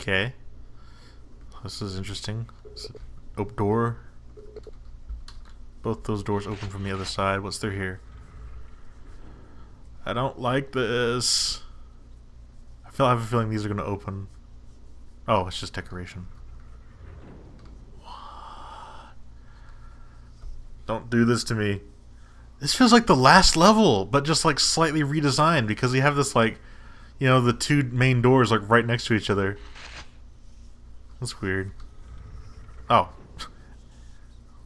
Okay. This is interesting. Open door. Both those doors open from the other side. What's through here? I don't like this. I feel I have a feeling these are going to open. Oh, it's just decoration. What? Don't do this to me. This feels like the last level, but just like slightly redesigned because you have this like, you know, the two main doors like right next to each other. That's weird. Oh.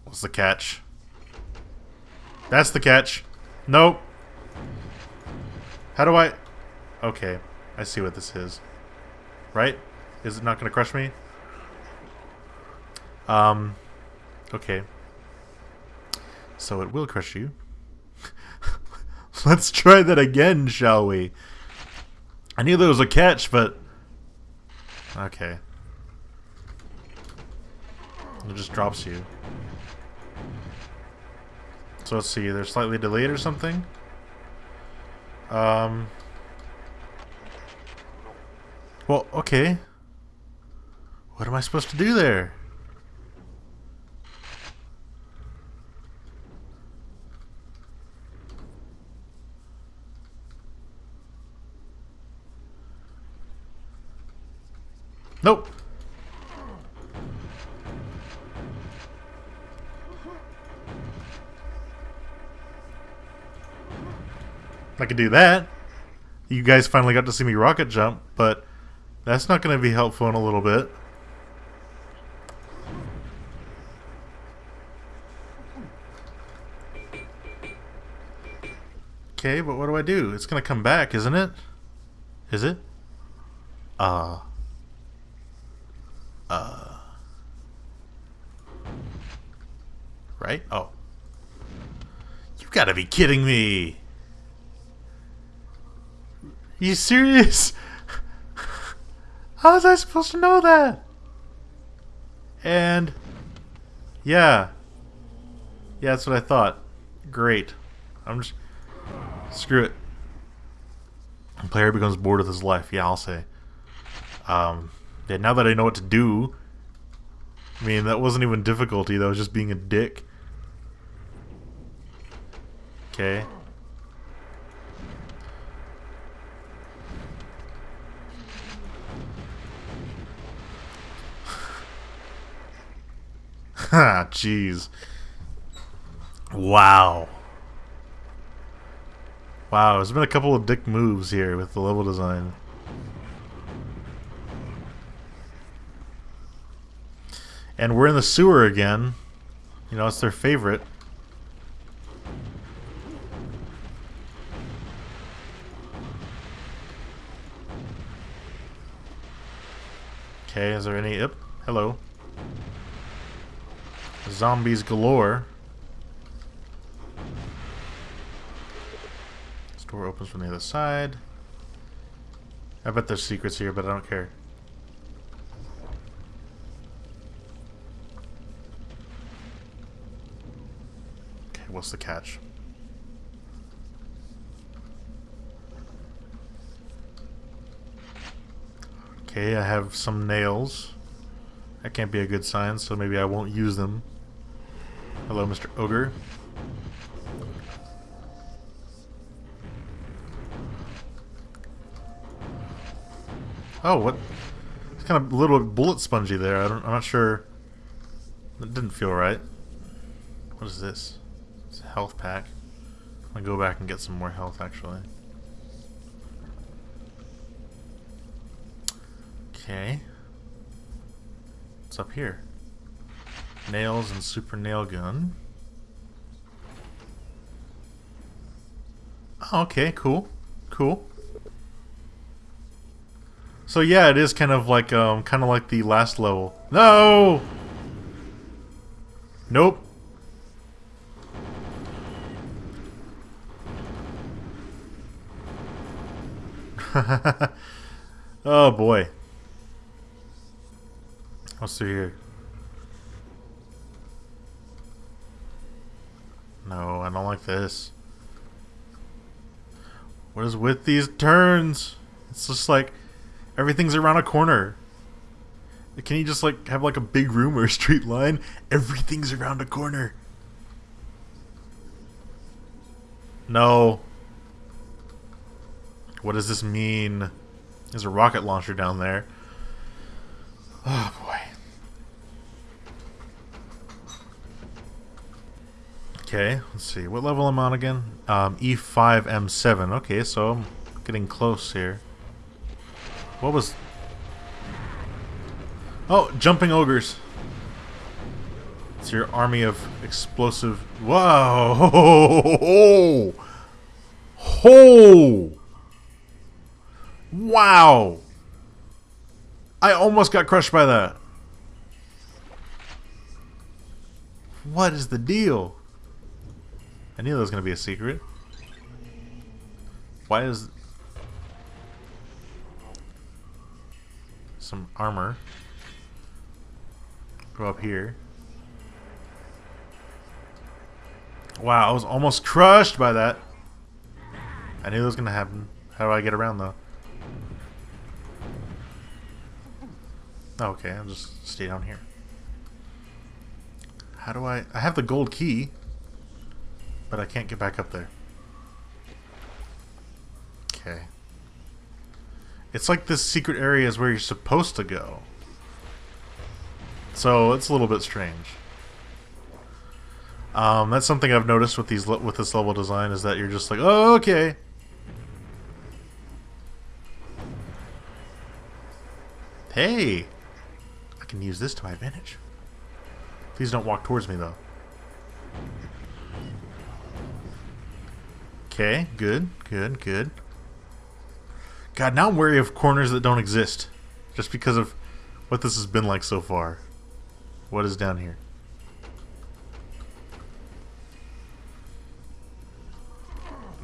What's the catch? That's the catch. Nope. How do I... Okay. I see what this is. Right? Is it not going to crush me? Um... Okay. So it will crush you. Let's try that again, shall we? I knew there was a catch, but... Okay. It just drops you. So let's see, they're slightly delayed or something? Um... Well, okay. What am I supposed to do there? Nope. I could do that. You guys finally got to see me rocket jump, but that's not going to be helpful in a little bit. Okay, but what do I do? It's going to come back, isn't it? Is it? Uh... Uh... Right? Oh. You gotta be kidding me! You serious? How was I supposed to know that? And yeah. Yeah, that's what I thought. Great. I'm just screw it. The player becomes bored with his life. Yeah, I'll say. Um, yeah, now that I know what to do, I mean, that wasn't even difficulty. That was just being a dick. Okay. Jeez. Wow. Wow, there's been a couple of dick moves here with the level design. And we're in the sewer again. You know, it's their favorite. Okay, is there any... Yep, hello. Zombies galore. This door opens from the other side. I bet there's secrets here, but I don't care. Okay, what's the catch? Okay, I have some nails. That can't be a good sign, so maybe I won't use them. Hello, Mr. Ogre. Oh, what? It's kind of a little bullet spongy there. I don't, I'm not sure. It didn't feel right. What is this? It's a health pack. I'll go back and get some more health, actually. Okay. What's up here? Nails and super nail gun. Oh, okay, cool. Cool. So yeah, it is kind of like um kind of like the last level. No. Nope. oh boy. What's see here? No, I don't like this. What is with these turns? It's just like everything's around a corner. Can you just like have like a big room or a straight line? Everything's around a corner. No. What does this mean? There's a rocket launcher down there. Oh boy. Okay, let's see. What level am I on again? Um, E5, M7. Okay, so I'm getting close here. What was... Oh, jumping ogres. It's your army of explosive... Whoa! Ho! Wow! I almost got crushed by that. What is the deal? I knew that was going to be a secret. Why is... Some armor. Go up here. Wow, I was almost crushed by that. I knew that was going to happen. How do I get around, though? Oh, okay, I'll just stay down here. How do I... I have the gold key but I can't get back up there. Okay. It's like this secret area is where you're supposed to go. So it's a little bit strange. Um, that's something I've noticed with these with this level design is that you're just like, oh, okay. Hey, I can use this to my advantage. Please don't walk towards me though. Okay, good, good, good. God, now I'm wary of corners that don't exist. Just because of what this has been like so far. What is down here?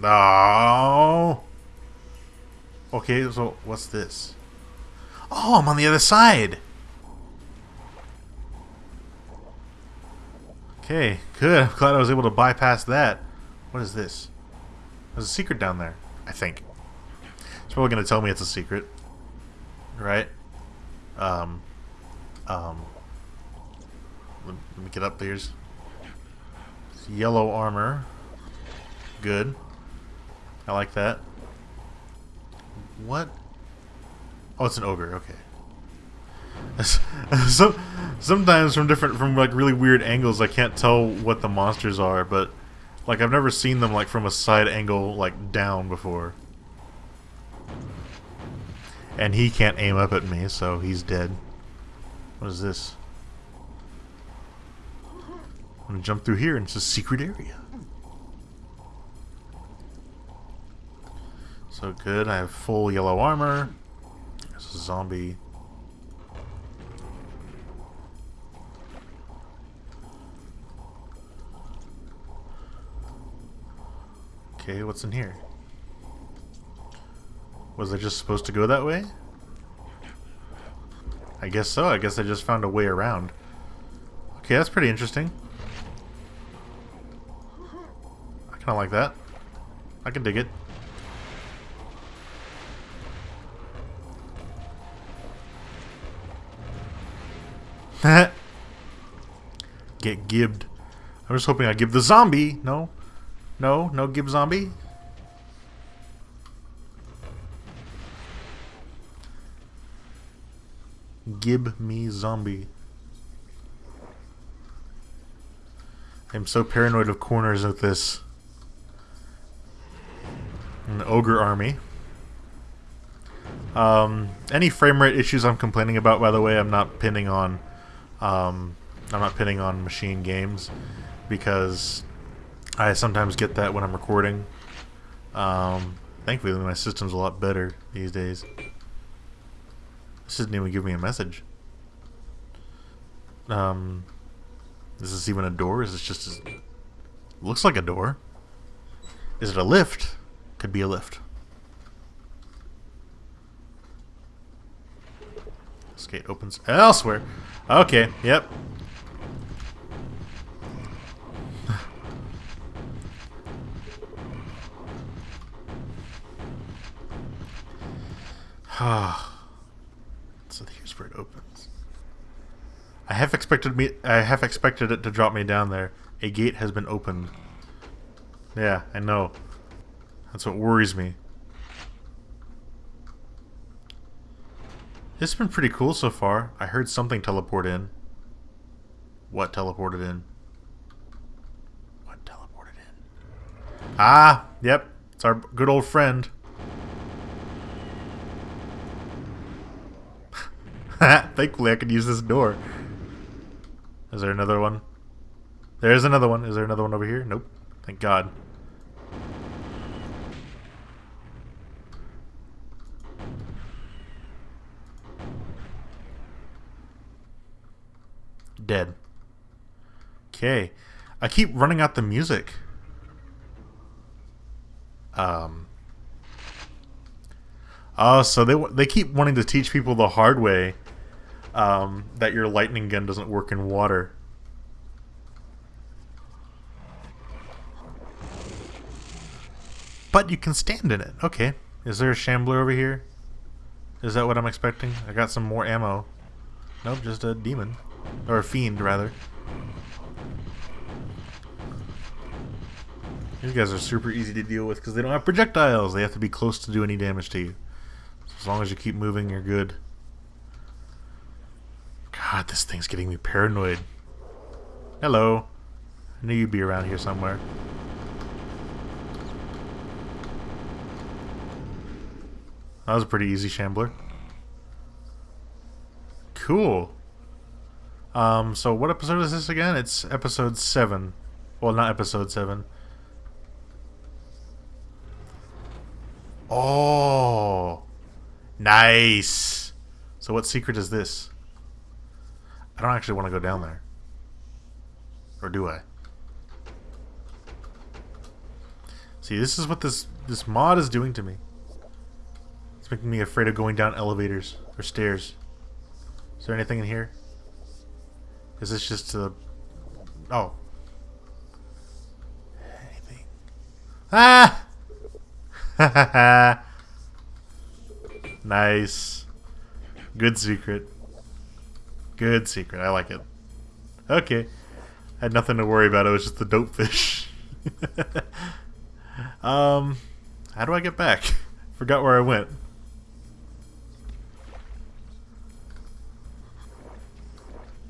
No. Okay, so what's this? Oh, I'm on the other side. Okay, good. I'm glad I was able to bypass that. What is this? There's a secret down there, I think. It's probably going to tell me it's a secret. Right? Um, um, let, let me get up there. Yellow armor. Good. I like that. What? Oh, it's an ogre. Okay. so, sometimes from different, from like really weird angles, I can't tell what the monsters are, but like, I've never seen them, like, from a side angle, like, down before. And he can't aim up at me, so he's dead. What is this? I'm gonna jump through here, and it's a secret area. So good, I have full yellow armor. There's a zombie. Okay, what's in here? Was I just supposed to go that way? I guess so. I guess I just found a way around. Okay, that's pretty interesting. I kind of like that. I can dig it. Get gibbed. I'm just hoping I give the zombie. No. No? No Gib Zombie? Gib me zombie. I'm so paranoid of corners with this. An ogre army. Um, any frame rate issues I'm complaining about, by the way, I'm not pinning on. Um, I'm not pinning on MachineGames because I sometimes get that when I'm recording. Um, thankfully, my system's a lot better these days. This doesn't even give me a message. Um, is this even a door? Is this just a, looks like a door? Is it a lift? Could be a lift. This gate opens elsewhere. Okay, yep. So here's where it opens. I have expected me. I have expected it to drop me down there. A gate has been opened. Yeah, I know. That's what worries me. It's been pretty cool so far. I heard something teleport in. What teleported in? What teleported in? Ah, yep. It's our good old friend. Thankfully, I could use this door. Is there another one? There's another one. Is there another one over here? Nope. Thank God. Dead. Okay. I keep running out the music. Um. Oh, so they they keep wanting to teach people the hard way um, that your lightning gun doesn't work in water. But you can stand in it. Okay. Is there a shambler over here? Is that what I'm expecting? I got some more ammo. Nope, just a demon. Or a fiend, rather. These guys are super easy to deal with because they don't have projectiles. They have to be close to do any damage to you. So as long as you keep moving, you're good. God, this thing's getting me paranoid. Hello. I knew you'd be around here somewhere. That was a pretty easy shambler. Cool. Um, so what episode is this again? It's episode 7. Well, not episode 7. Oh! Nice! So what secret is this? I don't actually want to go down there. Or do I? See, this is what this this mod is doing to me. It's making me afraid of going down elevators or stairs. Is there anything in here? Is this just a... Oh. Anything. Ah! nice. Good secret. Good secret. I like it. Okay. I had nothing to worry about. It was just the Dopefish. um, how do I get back? Forgot where I went.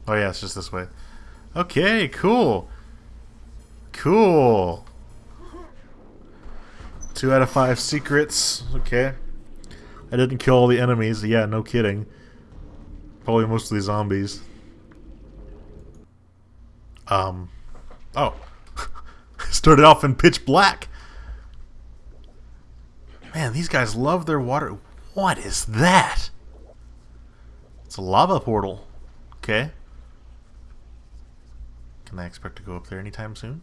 Oh yeah, it's just this way. Okay, cool. Cool. Two out of five secrets. Okay. I didn't kill all the enemies. Yeah, no kidding. Probably mostly zombies. Um. Oh. Started off in pitch black. Man, these guys love their water. What is that? It's a lava portal. Okay. Can I expect to go up there anytime soon?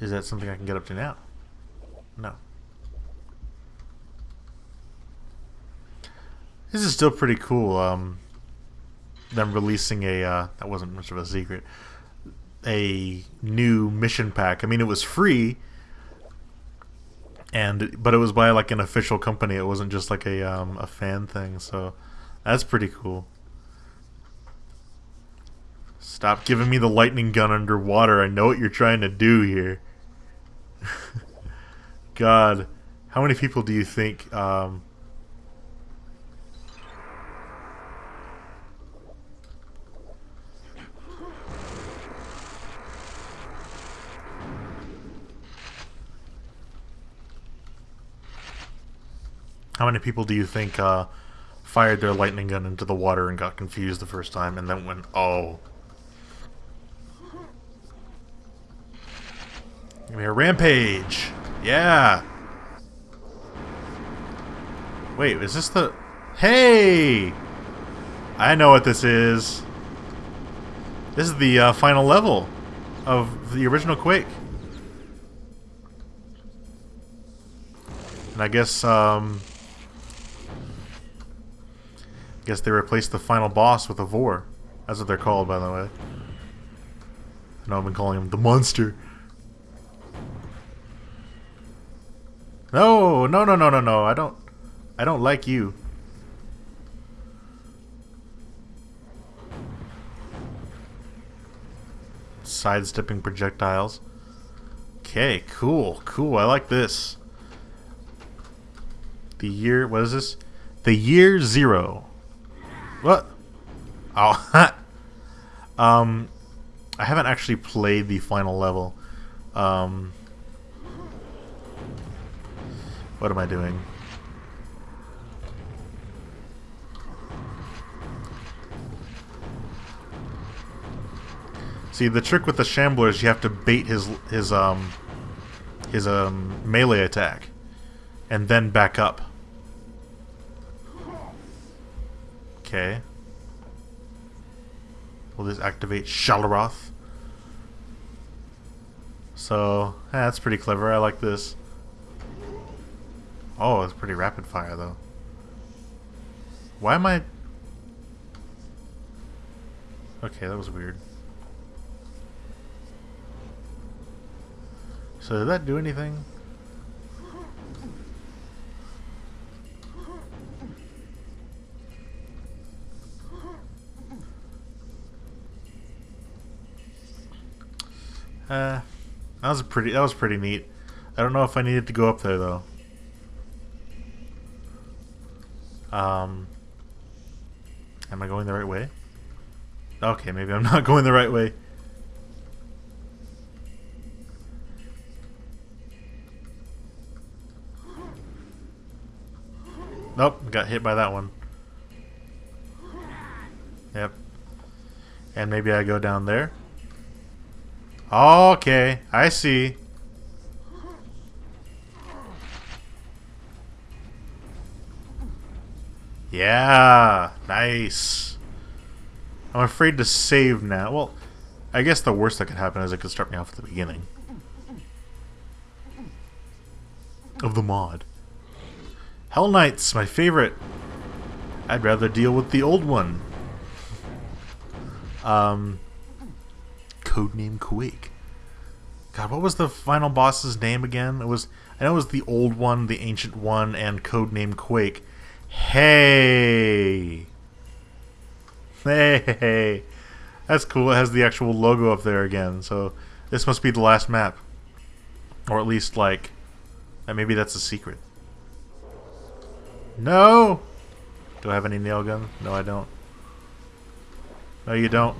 Is that something I can get up to now? No. This is still pretty cool. Um, them releasing a uh, that wasn't much of a secret. A new mission pack. I mean, it was free, and but it was by like an official company. It wasn't just like a um, a fan thing. So that's pretty cool. Stop giving me the lightning gun underwater. I know what you're trying to do here. God, how many people do you think um, How many people do you think uh, fired their lightning gun into the water and got confused the first time and then went, oh. Give me a rampage! Yeah! Wait, is this the... Hey! I know what this is. This is the uh, final level of the original Quake. And I guess, um, Guess they replaced the final boss with a Vore. That's what they're called, by the way. I know I've been calling him the monster. No, no, no, no, no, no. I don't. I don't like you. Sidestepping projectiles. Okay, cool, cool. I like this. The year. What is this? The year zero. What? Oh, um, I haven't actually played the final level. Um, what am I doing? See, the trick with the Shambler is you have to bait his his um his um melee attack, and then back up. Okay. We'll this activate Shalrath? So, yeah, that's pretty clever. I like this. Oh, it's pretty rapid fire, though. Why am I... Okay, that was weird. So did that do anything? Uh, that was pretty. That was pretty neat. I don't know if I needed to go up there though. Um, am I going the right way? Okay, maybe I'm not going the right way. Nope, got hit by that one. Yep. And maybe I go down there. Okay, I see. Yeah, nice. I'm afraid to save now. Well, I guess the worst that could happen is it could start me off at the beginning. Of the mod. Hell Knights, my favorite. I'd rather deal with the old one. Um, Codename Quake. God, what was the final boss's name again? It was I know it was the old one, the ancient one, and Codename Quake. Hey, hey, that's cool. It has the actual logo up there again. So this must be the last map, or at least like, uh, maybe that's a secret. No! Do I have any nail gun? No, I don't. No, you don't.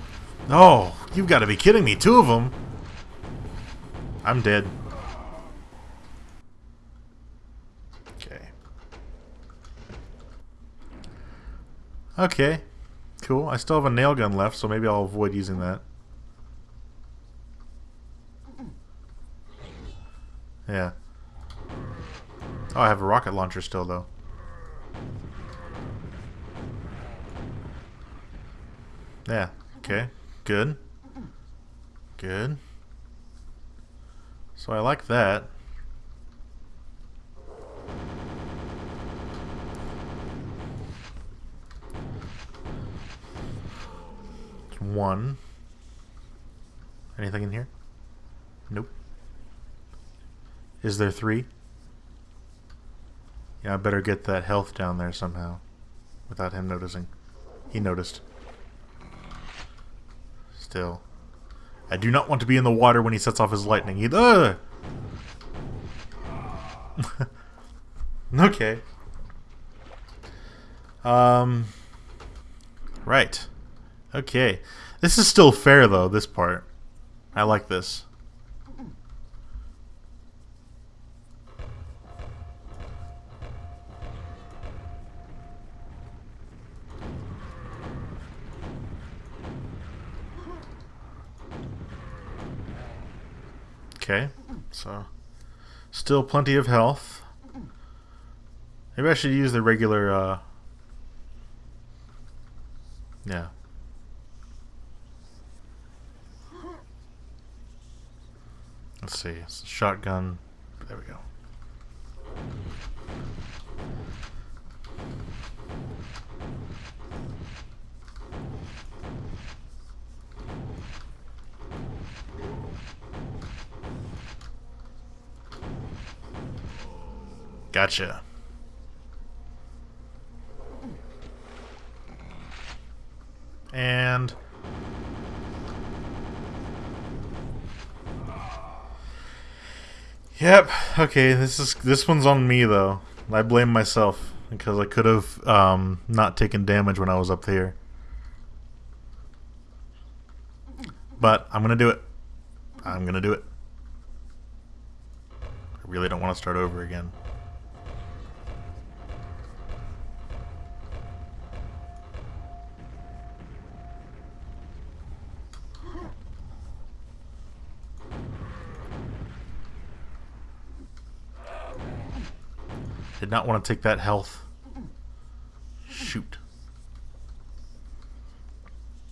No! You've got to be kidding me. Two of them? I'm dead. Okay. Okay. Cool. I still have a nail gun left, so maybe I'll avoid using that. Yeah. Oh, I have a rocket launcher still, though. Yeah. Okay. Good. Good. So I like that. One. Anything in here? Nope. Is there three? Yeah, I better get that health down there somehow. Without him noticing. He noticed. Still. I do not want to be in the water when he sets off his lightning either. okay. Um. Right. Okay. This is still fair, though, this part. I like this. Okay, so still plenty of health. Maybe I should use the regular, uh, yeah. Let's see, shotgun, there we go. Gotcha. And... Yep. Okay. This is this one's on me though. I blame myself because I could have um, not taken damage when I was up here. But I'm gonna do it. I'm gonna do it. I really don't want to start over again. Did not want to take that health. Shoot.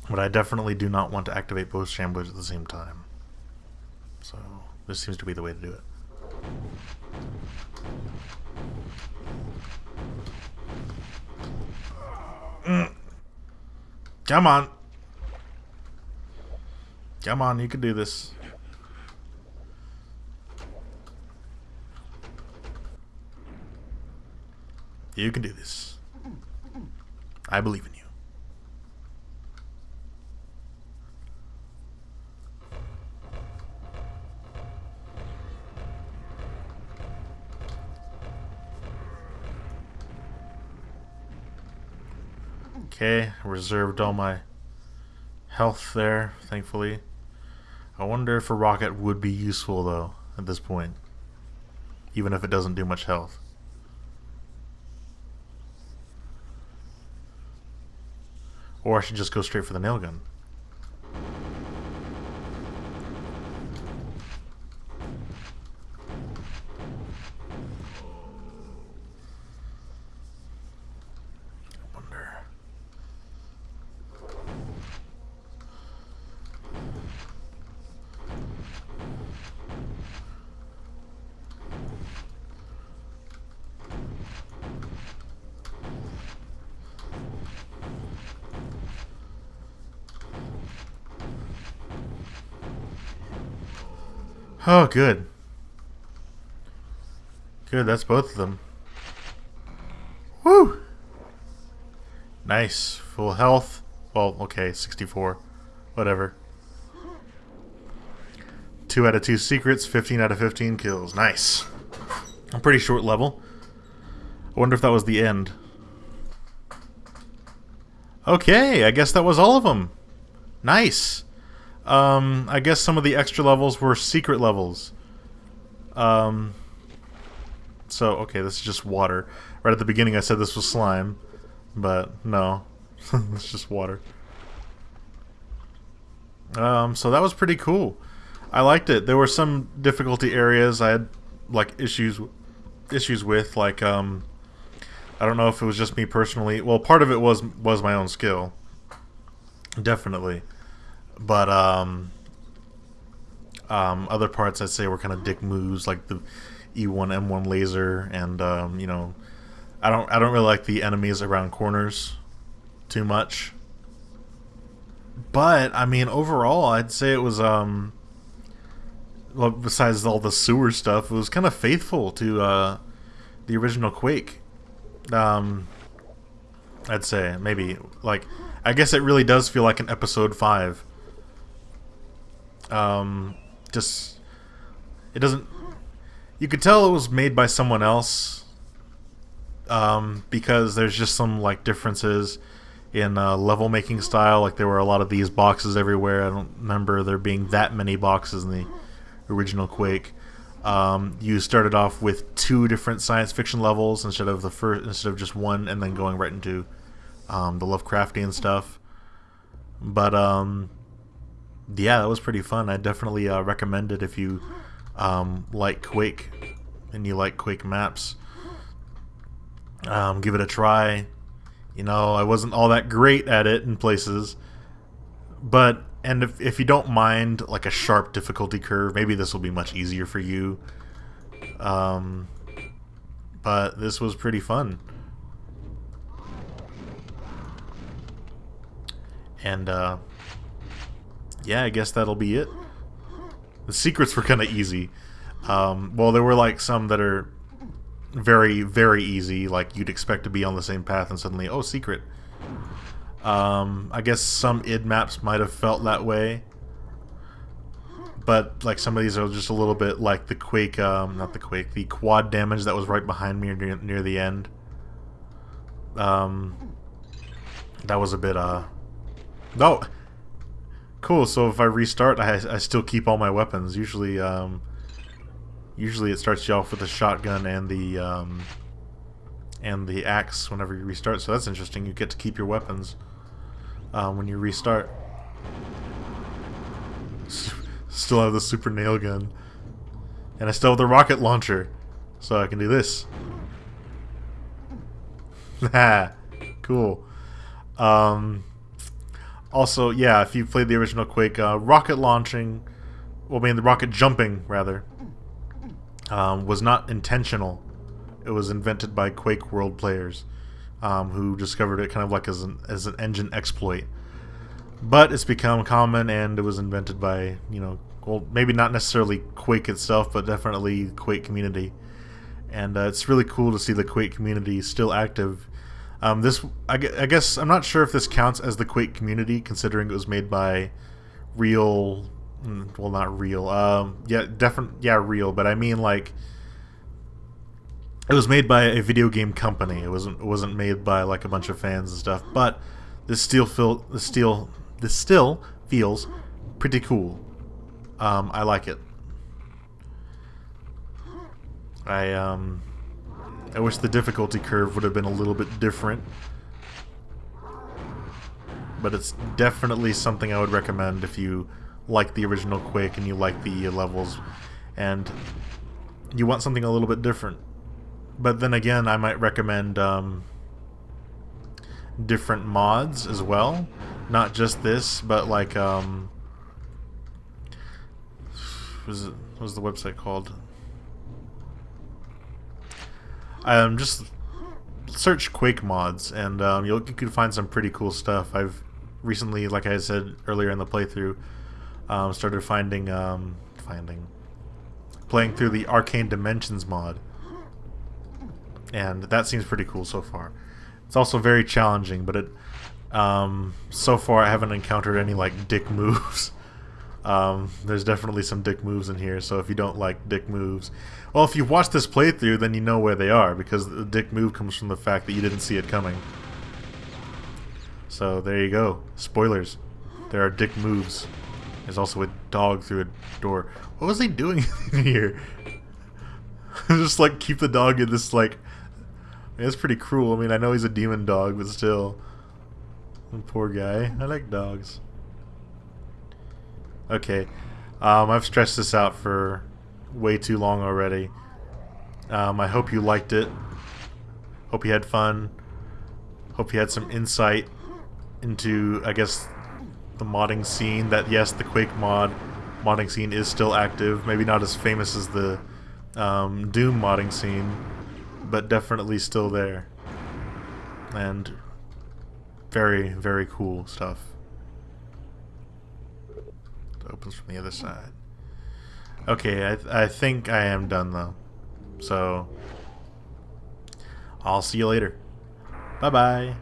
But I definitely do not want to activate both shamblers at the same time. So, this seems to be the way to do it. Mm. Come on. Come on, you can do this. You can do this. I believe in you. Okay, reserved all my health there, thankfully. I wonder if a rocket would be useful, though, at this point. Even if it doesn't do much health. Or I should just go straight for the nail gun. Oh, good. Good, that's both of them. Woo! Nice. Full health. Well, okay, 64. Whatever. 2 out of 2 secrets, 15 out of 15 kills. Nice. A pretty short level. I wonder if that was the end. Okay, I guess that was all of them. Nice. Um, I guess some of the extra levels were secret levels. Um, so, okay, this is just water. Right at the beginning I said this was slime, but no. it's just water. Um, so that was pretty cool. I liked it. There were some difficulty areas I had like issues issues with like um I don't know if it was just me personally. Well, part of it was was my own skill. Definitely. But um, um, other parts I'd say were kind of dick moves, like the E1 M1 laser, and um, you know, I don't I don't really like the enemies around corners too much. But I mean, overall, I'd say it was um, well, besides all the sewer stuff, it was kind of faithful to uh, the original Quake. Um, I'd say maybe like I guess it really does feel like an episode five um, just it doesn't. You could tell it was made by someone else um, because there's just some like differences in uh, level making style. Like there were a lot of these boxes everywhere. I don't remember there being that many boxes in the original Quake. Um, you started off with two different science fiction levels instead of the first instead of just one, and then going right into um, the Lovecraftian stuff. But um, yeah, that was pretty fun. I definitely uh, recommend it if you um, like Quake and you like Quake maps. Um, give it a try. You know, I wasn't all that great at it in places, but and if if you don't mind like a sharp difficulty curve, maybe this will be much easier for you. Um, but this was pretty fun. And uh, yeah, I guess that'll be it. The secrets were kind of easy. Um, well, there were like some that are very, very easy, like you'd expect to be on the same path and suddenly, oh, secret. Um, I guess some id maps might have felt that way. but like some of these are just a little bit like the quake, um, not the quake, the quad damage that was right behind me near, near the end. Um, that was a bit uh, no, cool. So if I restart, I I still keep all my weapons. Usually, um, usually it starts you off with the shotgun and the um, and the axe whenever you restart. So that's interesting. You get to keep your weapons um, when you restart. Still have the super nail gun. And I still have the rocket launcher. So I can do this. cool. Um, also, yeah, if you played the original Quake, uh, rocket launching, well, I mean, the rocket jumping, rather, um, was not intentional. It was invented by QuakeWorld players um, who discovered it kind of like as an, as an engine exploit but it's become common and it was invented by you know well maybe not necessarily quake itself but definitely quake community and uh, it's really cool to see the quake community still active um, this I, I, guess i'm not sure if this counts as the quake community considering it was made by real mm, well not real um, yeah definitely yeah real but i mean like it was made by a video game company it wasn't it wasn't made by like a bunch of fans and stuff but this still feel the steel this still feels pretty cool. Um, I like it. I um, I wish the difficulty curve would have been a little bit different. But it's definitely something I would recommend if you like the original Quake and you like the levels and you want something a little bit different. But then again, I might recommend um, different mods as well not just this, but like um, was it what was the website called? Um, just search Quake mods, and um, you'll, you can find some pretty cool stuff. I've recently, like I said earlier in the playthrough, um, started finding um, finding playing through the Arcane Dimensions mod, and that seems pretty cool so far. It's also very challenging, but it um, so far, I haven't encountered any like dick moves. Um, there's definitely some dick moves in here, so if you don't like dick moves, well, if you've watched this playthrough, then you know where they are because the dick move comes from the fact that you didn't see it coming. So there you go. Spoilers. There are dick moves. There's also a dog through a door. What was he doing in here? Just like keep the dog in this like. I mean, it's pretty cruel. I mean, I know he's a demon dog, but still. Poor guy. I like dogs. Okay. Um, I've stressed this out for way too long already. Um, I hope you liked it. Hope you had fun. Hope you had some insight into, I guess, the modding scene. That, yes, the Quake mod modding scene is still active. Maybe not as famous as the um, Doom modding scene, but definitely still there. And very, very cool stuff. Opens from the other side. Okay, I, th I think I am done though. So, I'll see you later. Bye-bye.